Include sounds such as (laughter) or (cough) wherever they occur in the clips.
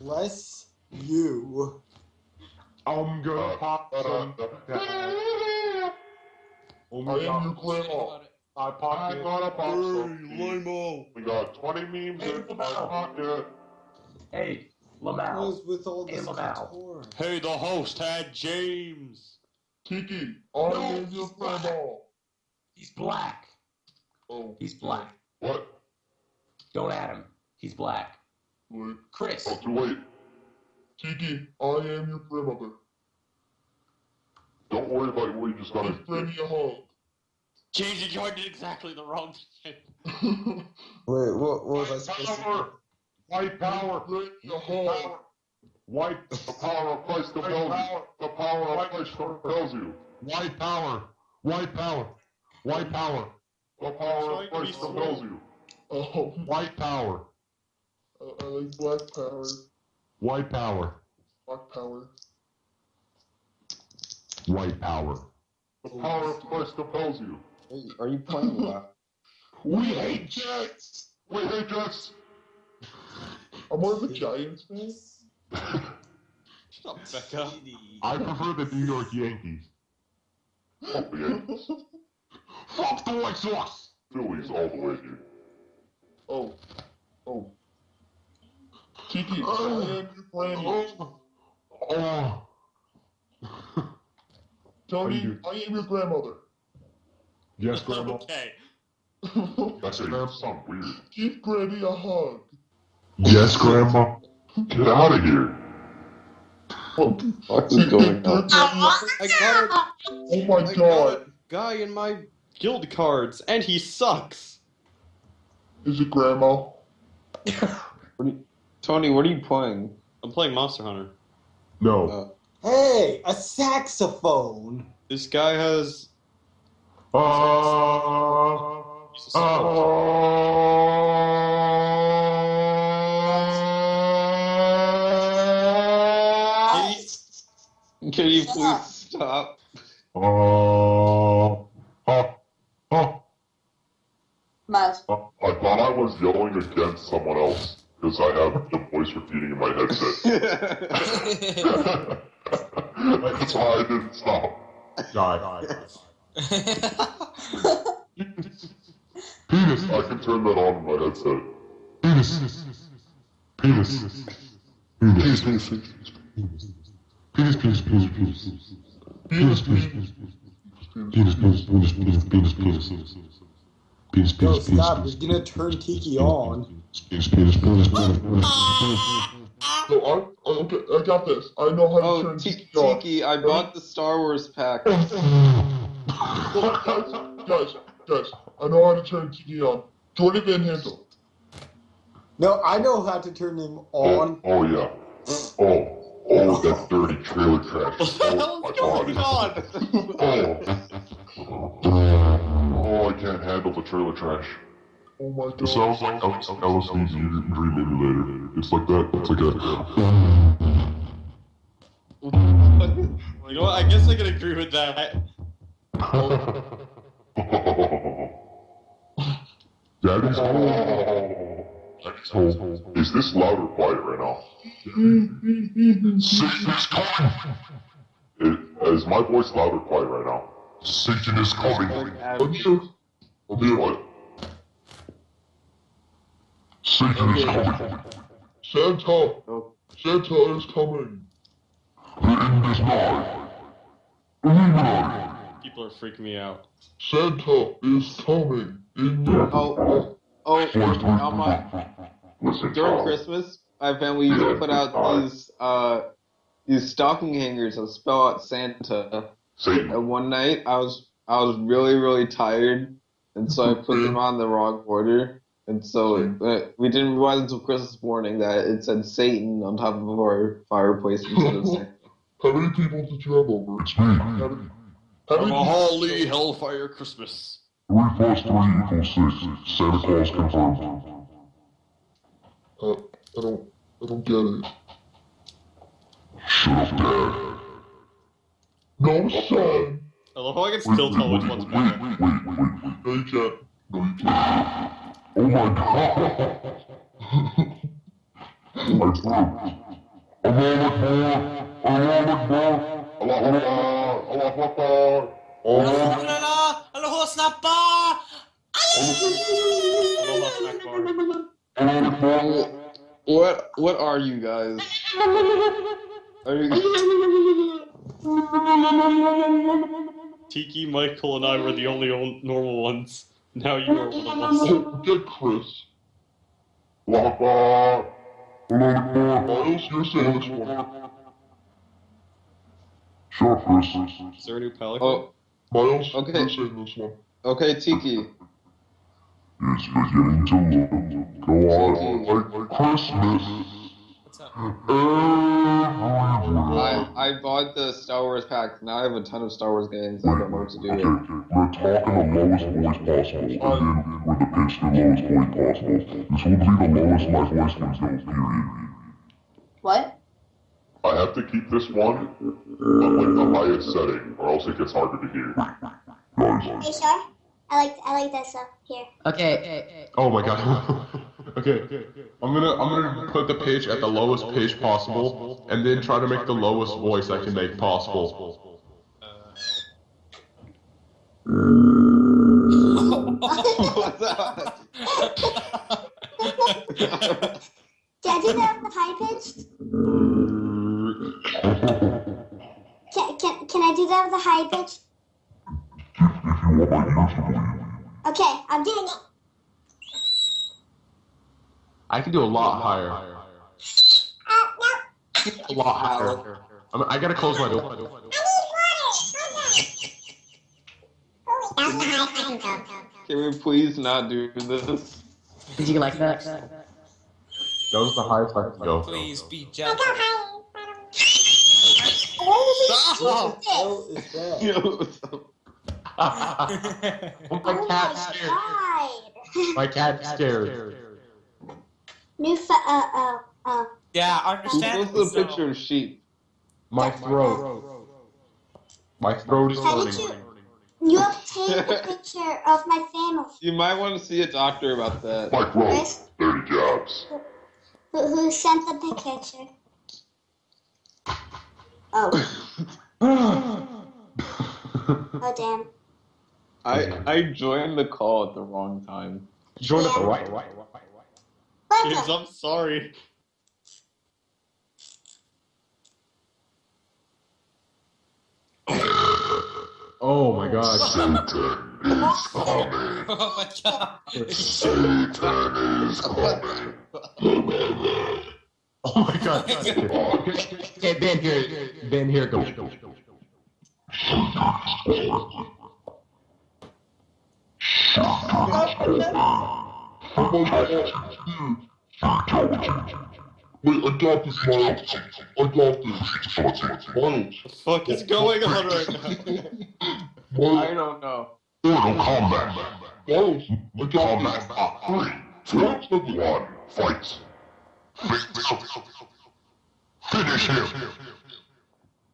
Bless you. I'm gonna pop some. Only you clear I popped I got a box. Hey, we got 20 memes in my pocket. Hey. Lamau. was with all Hey, this Lamau. Hey, the host had James. Kiki, I am your grandma. He's black. Oh, He's black. what? Don't add him. He's black. Wait. Chris. Oh, too late. Kiki, I am your grandmother. Don't worry about what you just gotta give Granny a hug. James, you joined it exactly the wrong (laughs) shit. (laughs) Wait, what, what was I supposed to Power. White power. the a hug. White. The power of Christ compels you. The power of Christ compels you. White power. White power. White power. The power of Christ compels you. Oh, White power. I, I like black power. White power. Black power. White power. The power of Christ compels you. Are you playing WoW? (laughs) We hate Jets. We hate Jets. I'm more of a Giants fan. (laughs) Shut up, Becca. I prefer the New York Yankees. Fuck the Yankees. (laughs) Fuck the White Sox. Phillies all the way, dude. Oh. Oh. Kiki, oh. I am your granny. Oh. Oh. Tony, I am your grandmother. Yes, Grandma. (laughs) Okay. That's it. You sound weird. Give Granny a hug. Yes, Grandma. Get out of here. What is going on? I got a, Oh my I got god. a guy in my guild cards, and he sucks. Is it Grandma? (laughs) Tony, what are you playing? I'm playing Monster Hunter. No. Hey, a saxophone. This guy has. Uh. he's a Uh. Can you please stop? Uh. Uh. Uh. Miles. I thought I was yelling against someone else because I have the voice repeating in my headset. (laughs) (laughs) That's why I didn't stop. Die. Penis. I can turn that on in my headset. Penis. Penis. Penis. Penis. Penis. Penis. Penis. Penis, penis, penis, penis. Penis, penis, penis, penis. Penis, penis, penis, penis, penis, penis. Penis, penis, penis. Stop, he's gonna turn Kiki on. Penis, penis, penis, penis, penis. So I, okay, I got this. I know how to oh, turn Tiki, on. Tiki, I bought the Star Wars pack. (laughs) guys, guys, guys, I know how to turn Tiki on. Jordan Van Handel. No, I know how to turn him on. Oh, oh yeah. Oh oh, that dirty trailer trash. (laughs) What the hell Oh, is going my on? Oh. oh, I can't handle the trailer trash. Oh my god. It sounds like LSD Dream Emulator. It's like that. It's like (laughs) You know what? I guess I can agree with that. (laughs) Daddy's home. Daddy's home. Oh, is this loud or quiet right now? Satan is coming. Is, is my voice loud or quiet right now? Satan is coming. Unmute. Unmute what? Satan is coming. Santa. Oh. Santa is coming. The end is nigh. Illuminati. People are freaking me out. Santa is coming. In your Oh, oh, oh on my, Listen, during Charles. Christmas, my family used to put out these, uh, these stocking hangers that spell out Santa. Satan. And one night, I was, I was really, really tired, and so I put them on the wrong order. And so uh, we didn't realize until Christmas morning that it said Satan on top of our fireplace instead of (laughs) Santa. How many people did you have over? It's me. How many, how From many a holy hellfire Christmas. Three plus three equals six. Santa Claus confirmed. I don't, I don't get it. Shut up, Dad. No, son. I love how I can still tell which one's wait, better. wait, wait, wait, wait. No, you can't. No, you can't. Oh my god. (laughs) My throat. Allah Akbar. Allah Akbar. Allah Akbar. Allah Akbar. Allah Akbar. What what are you guys? Are you Tiki, Michael, and I were the only normal ones. Now you are one of us. Get Chris. Allah Akbar. Allah Akbar. Miles, you're saying this one. Sure, Chris. Is there a new pelican? Oh, Miles, Okay. you're saying this one. okay, Tiki. It's beginning to look. Go on like Christmas. What's up? I I bought the Star Wars pack. Now I have a ton of Star Wars games. I don't know what to do Okay, with. we're talking the lowest voice possible, and then with the pitch the lowest voice possible. This will be the lowest my voice can go, period. What? I have to keep this one at like the highest setting, or else it gets harder to hear. Are you Guys. Sure? I like I like that stuff. Here. Okay. Oh my god. (laughs) okay. I'm gonna I'm gonna put the pitch at the lowest pitch possible, and then try to make the lowest voice I can make possible. Can I do that with the high pitch? Can, can, can I do that with the high pitch? I'm doing it. I can do a lot higher. Uh, no. A lot higher. I'm, I gotta close my door. I need water. Hold on. That's the highest I can go. Can we please not do this? Did you like that? That was the highest I could go. Please be gentle. go higher. What What is is that? You know, oh, (laughs) my Oh cat's my scared. god. My cat's (laughs) scared. New fa- uh, uh, uh. Yeah, who understand. posted a picture of sheep? My throat. My throat is How hurting. You obtained a picture of my family. You might want to see a doctor about that. My throat. Chris, Dirty jobs. who, who sent the picture? Oh, (laughs) oh damn. I I joined the call at the wrong time. Join at the right. Kids, Welcome. I'm sorry. Oh my god. Satan is coming. Oh my god. Satan is coming. Oh my god. Okay, Ben here. Ben here. Go. Wait, I got this, Miles. I got this. Miles. The fuck is going on right now? I Miles. don't know. Order combat. Miles, I got this. Three, two, one, fight. Finish him.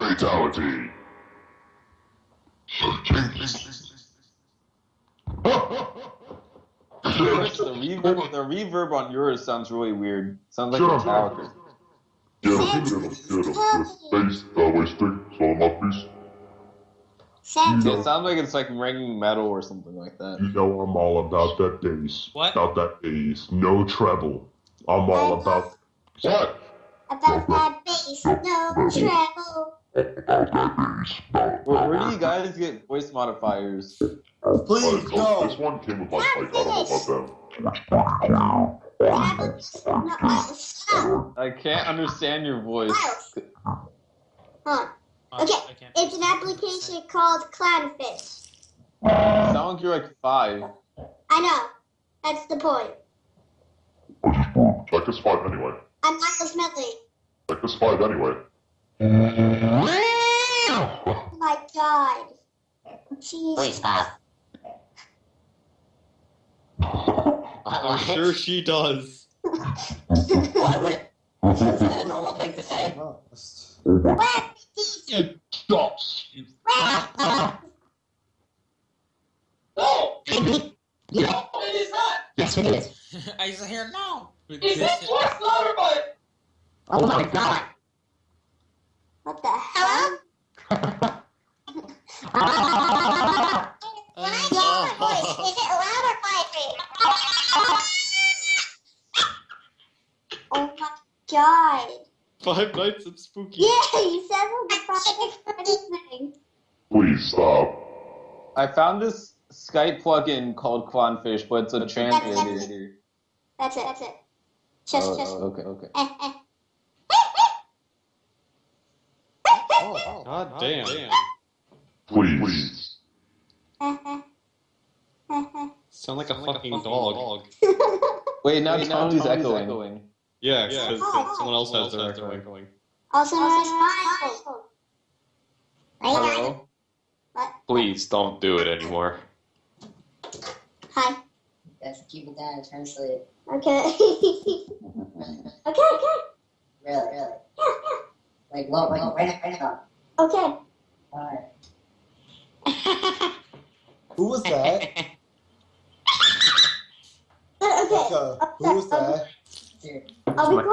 Fatality. Chris, the reverb, the reverb on yours sounds really weird. Sounds like Sure. Metallica. Get him, get him, get him. Face, uh, waist stick, so mouthpiece. Santa. It sounds like it's like ringing metal or something like that. You know I'm all about that bass. What? About that bass. No treble. I'm all about. What? About that bass, no treble. About that bass. Where, where do you guys get voice modifiers? Please Alright, no. This one came with my mic. I don't know about them. Treble, no, Miles, stop. I can't understand your voice. Huh. Okay, It's an application called Clownfish. You sound like you're like five. I know. That's the point. I just burped. Like this five anyway. I'm Miles Medley. Like this five anyway. Oh my god. Jesus. I'm sure she does. Oh, What? Stop. No! No, it is not! Yes, it is. I just hear no. It's not twice louder, but Oh my god. Five Nights at Spooky. Yeah, you said the Friday thing. Please stop. I found this Skype plugin called Clownfish, but it's a That's translator. That's it, that's it. Just, Oh, just. oh, okay, okay. Eh, eh. God damn. Please. Eh, eh. Eh, eh. Sound like a fucking dog. (laughs) Wait, now Tony's echoing. Yeah, because someone else has their echoing. Also known as Ryan. Hello? Please don't do it anymore. Hi. Let's keep it down and translate. Okay. (laughs) (laughs) okay, okay. Really, really. Yeah, yeah. Like, what, like, right, right now. Okay. Alright. (laughs) Who was that? okay. Becca, who was that? Dude. I'll be.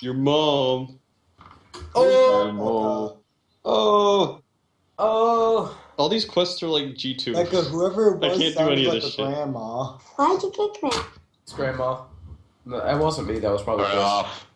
Your mom. Oh! Oh! Oh, All these quests are like G2. Becca, whoever it I can't do sounded any of this shit. grandma. Why'd you kick me? It's grandma. No, that wasn't me. That was probably Turn it Chris. off.